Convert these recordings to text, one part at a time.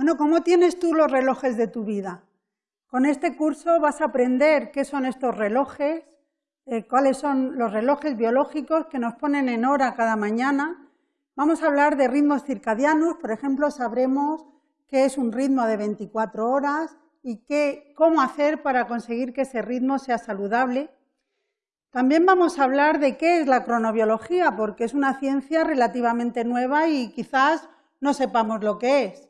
Bueno, ¿cómo tienes tú los relojes de tu vida? Con este curso vas a aprender qué son estos relojes, eh, cuáles son los relojes biológicos que nos ponen en hora cada mañana. Vamos a hablar de ritmos circadianos, por ejemplo, sabremos qué es un ritmo de 24 horas y qué, cómo hacer para conseguir que ese ritmo sea saludable. También vamos a hablar de qué es la cronobiología, porque es una ciencia relativamente nueva y quizás no sepamos lo que es.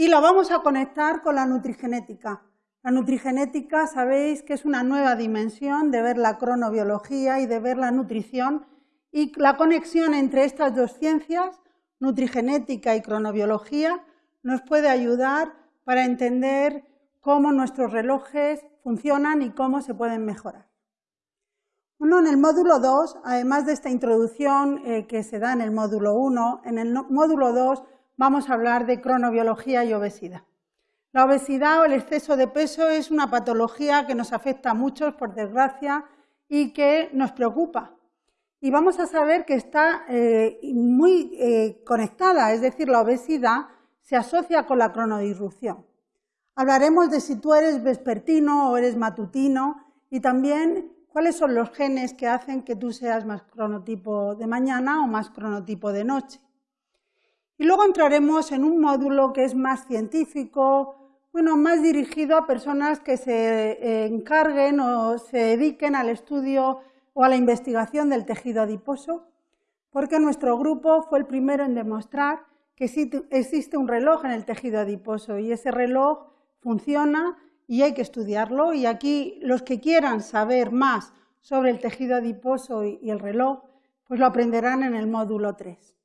Y lo vamos a conectar con la nutrigenética. La nutrigenética, sabéis que es una nueva dimensión de ver la cronobiología y de ver la nutrición y la conexión entre estas dos ciencias, nutrigenética y cronobiología, nos puede ayudar para entender cómo nuestros relojes funcionan y cómo se pueden mejorar. Bueno, en el módulo 2, además de esta introducción eh, que se da en el módulo 1, en el módulo 2 vamos a hablar de cronobiología y obesidad. La obesidad o el exceso de peso es una patología que nos afecta a muchos, por desgracia, y que nos preocupa. Y vamos a saber que está eh, muy eh, conectada, es decir, la obesidad se asocia con la cronodisrupción. Hablaremos de si tú eres vespertino o eres matutino y también cuáles son los genes que hacen que tú seas más cronotipo de mañana o más cronotipo de noche. Y luego entraremos en un módulo que es más científico, bueno, más dirigido a personas que se eh, encarguen o se dediquen al estudio o a la investigación del tejido adiposo, porque nuestro grupo fue el primero en demostrar que existe un reloj en el tejido adiposo y ese reloj funciona y hay que estudiarlo. Y aquí los que quieran saber más sobre el tejido adiposo y el reloj, pues lo aprenderán en el módulo 3.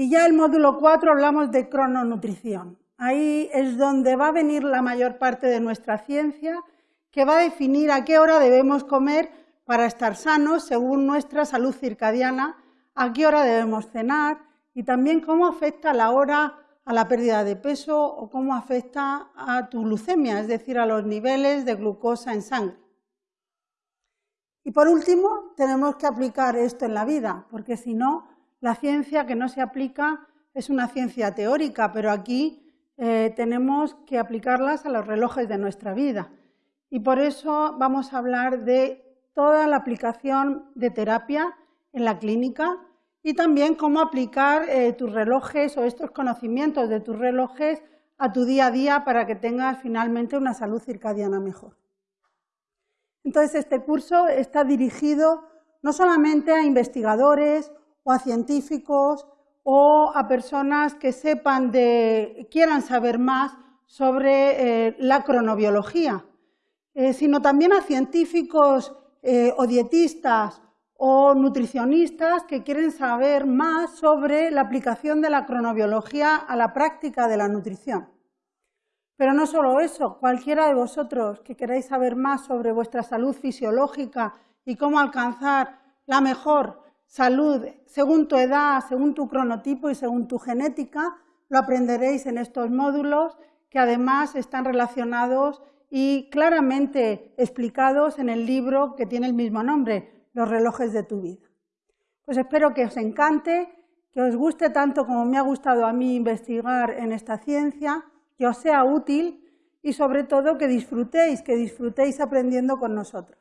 Y ya el módulo 4 hablamos de crononutrición. Ahí es donde va a venir la mayor parte de nuestra ciencia, que va a definir a qué hora debemos comer para estar sanos según nuestra salud circadiana, a qué hora debemos cenar y también cómo afecta la hora a la pérdida de peso o cómo afecta a tu glucemia, es decir, a los niveles de glucosa en sangre. Y por último, tenemos que aplicar esto en la vida, porque si no, la ciencia que no se aplica es una ciencia teórica, pero aquí eh, tenemos que aplicarlas a los relojes de nuestra vida. Y por eso vamos a hablar de toda la aplicación de terapia en la clínica y también cómo aplicar eh, tus relojes o estos conocimientos de tus relojes a tu día a día para que tengas finalmente una salud circadiana mejor. Entonces, este curso está dirigido no solamente a investigadores o a científicos o a personas que sepan de, quieran saber más sobre eh, la cronobiología, eh, sino también a científicos eh, o dietistas o nutricionistas que quieren saber más sobre la aplicación de la cronobiología a la práctica de la nutrición. Pero no solo eso, cualquiera de vosotros que queráis saber más sobre vuestra salud fisiológica y cómo alcanzar la mejor salud según tu edad, según tu cronotipo y según tu genética, lo aprenderéis en estos módulos que además están relacionados y claramente explicados en el libro que tiene el mismo nombre, Los relojes de tu vida. Pues espero que os encante, que os guste tanto como me ha gustado a mí investigar en esta ciencia, que os sea útil y sobre todo que disfrutéis, que disfrutéis aprendiendo con nosotros.